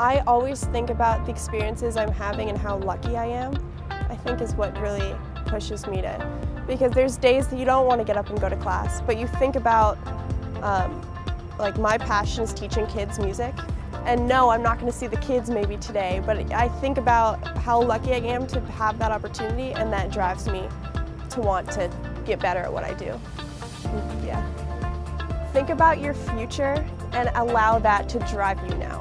I always think about the experiences I'm having and how lucky I am, I think is what really pushes me to, because there's days that you don't want to get up and go to class, but you think about, um, like my passion is teaching kids music, and no, I'm not going to see the kids maybe today, but I think about how lucky I am to have that opportunity, and that drives me to want to get better at what I do. Yeah. Think about your future and allow that to drive you now.